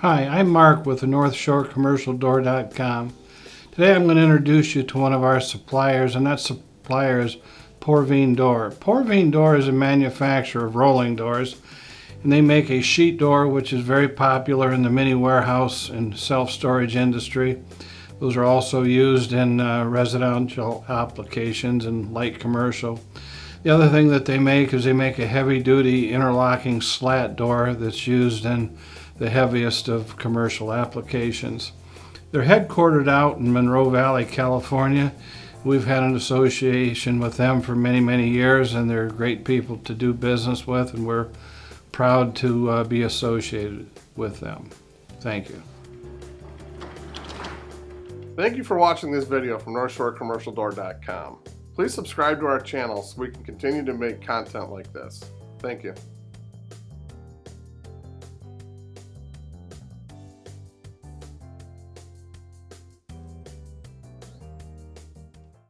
Hi, I'm Mark with the North Shore Commercial Door.com. Today I'm going to introduce you to one of our suppliers, and that supplier is Porvine Door. Porvine Door is a manufacturer of rolling doors, and they make a sheet door which is very popular in the mini warehouse and self-storage industry. Those are also used in uh, residential applications and light commercial. The other thing that they make is they make a heavy duty interlocking slat door that's used in the heaviest of commercial applications. They're headquartered out in Moreno Valley, California. We've had an association with them for many, many years and they're great people to do business with and we're proud to uh, be associated with them. Thank you. Thank you for watching this video from NorthshoreCommercialDoor.com. Please subscribe to our channel so we can continue to make content like this. Thank you.